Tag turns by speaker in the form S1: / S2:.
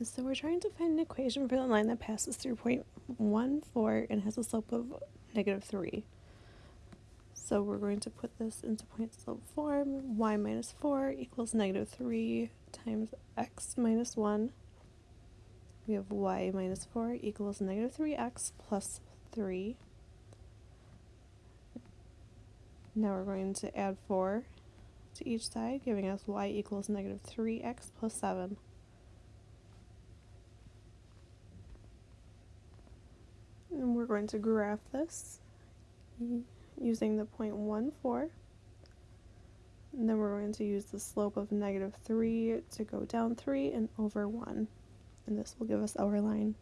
S1: So we're trying to find an equation for the line that passes through point 1, 4 and has a slope of negative 3. So we're going to put this into point slope form. y minus 4 equals negative 3 times x minus 1. We have y minus 4 equals negative 3x plus 3. Now we're going to add 4 to each side, giving us y equals negative 3x plus 7. And we're going to graph this using the point 1, 4. And then we're going to use the slope of negative 3 to go down 3 and over 1. And this will give us our line.